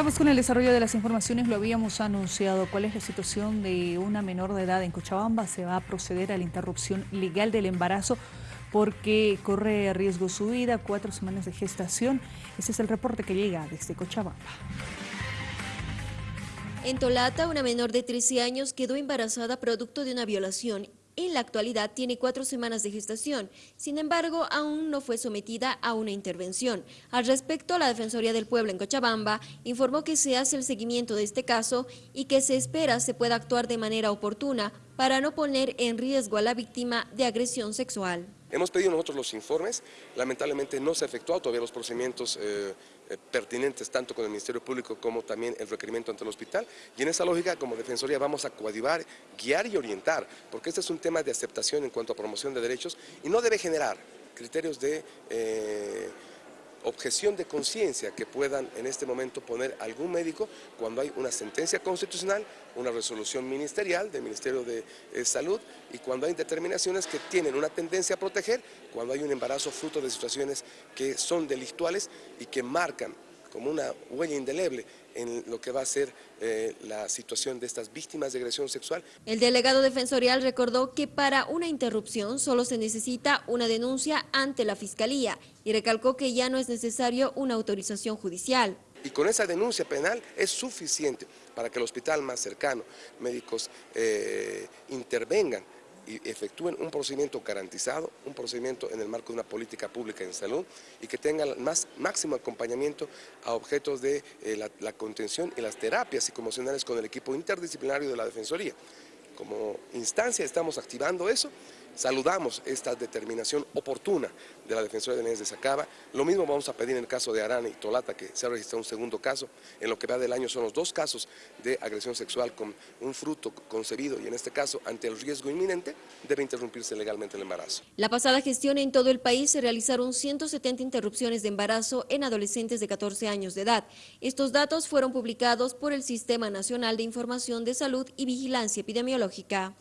Vamos con el desarrollo de las informaciones, lo habíamos anunciado. ¿Cuál es la situación de una menor de edad en Cochabamba? Se va a proceder a la interrupción legal del embarazo porque corre riesgo su vida, cuatro semanas de gestación. Ese es el reporte que llega desde Cochabamba. En Tolata, una menor de 13 años quedó embarazada producto de una violación en la actualidad tiene cuatro semanas de gestación, sin embargo, aún no fue sometida a una intervención. Al respecto, la Defensoría del Pueblo en Cochabamba informó que se hace el seguimiento de este caso y que se espera se pueda actuar de manera oportuna para no poner en riesgo a la víctima de agresión sexual. Hemos pedido nosotros los informes, lamentablemente no se ha efectuado todavía los procedimientos eh, eh, pertinentes tanto con el Ministerio Público como también el requerimiento ante el hospital. Y en esa lógica como Defensoría vamos a coadyuvar, guiar y orientar, porque este es un tema de aceptación en cuanto a promoción de derechos y no debe generar criterios de... Eh, objeción de conciencia que puedan en este momento poner algún médico cuando hay una sentencia constitucional, una resolución ministerial del Ministerio de eh, Salud y cuando hay determinaciones que tienen una tendencia a proteger, cuando hay un embarazo fruto de situaciones que son delictuales y que marcan como una huella indeleble en lo que va a ser eh, la situación de estas víctimas de agresión sexual. El delegado defensorial recordó que para una interrupción solo se necesita una denuncia ante la Fiscalía y recalcó que ya no es necesario una autorización judicial. Y con esa denuncia penal es suficiente para que el hospital más cercano, médicos eh, intervengan y efectúen un procedimiento garantizado, un procedimiento en el marco de una política pública en salud y que tengan más máximo acompañamiento a objetos de eh, la, contención y las terapias psicoemocionales con el equipo interdisciplinario de la Defensoría. Como instancia estamos activando eso Saludamos esta determinación oportuna de la Defensoría de Leyes de Sacaba. Lo mismo vamos a pedir en el caso de Arana y Tolata, que se ha registrado un segundo caso. En lo que va del año son los dos casos de agresión sexual con un fruto concebido y en este caso, ante el riesgo inminente, debe interrumpirse legalmente el embarazo. La pasada gestión en todo el país se realizaron 170 interrupciones de embarazo en adolescentes de 14 años de edad. Estos datos fueron publicados por el Sistema Nacional de Información de Salud y Vigilancia Epidemiológica.